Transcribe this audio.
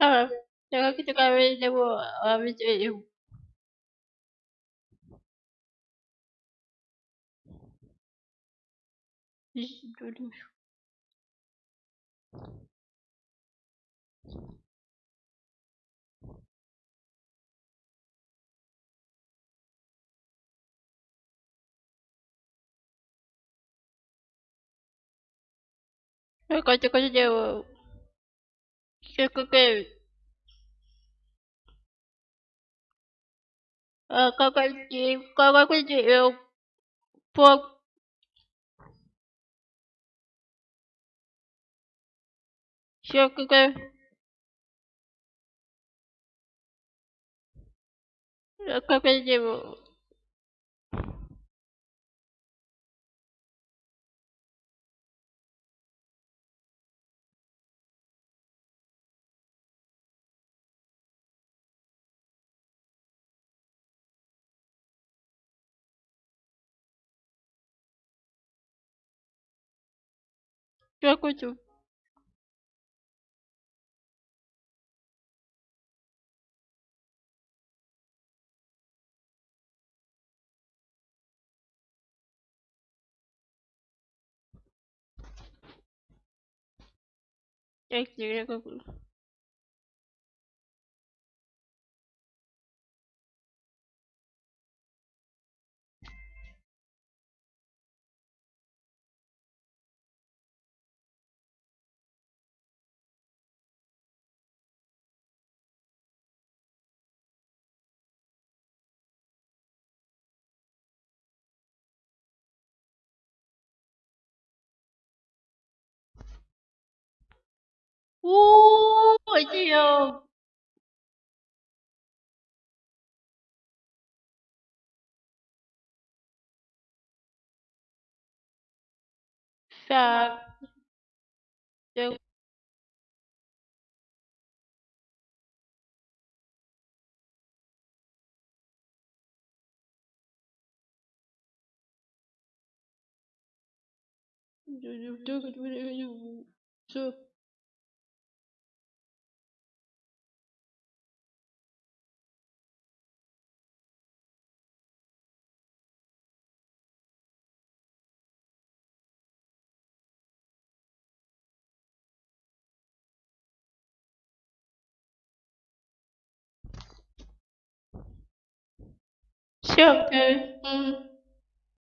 Ah, jangan kita kahwin dia buat habis duit you. Ish, dulu. Kau Chicoqueiro. Ah, é Coloca é de eu pouco. Chicoqueiro. Eu coloquei de Я хочу. Я тебе говорю. video sucks. The So Sugar. Hum.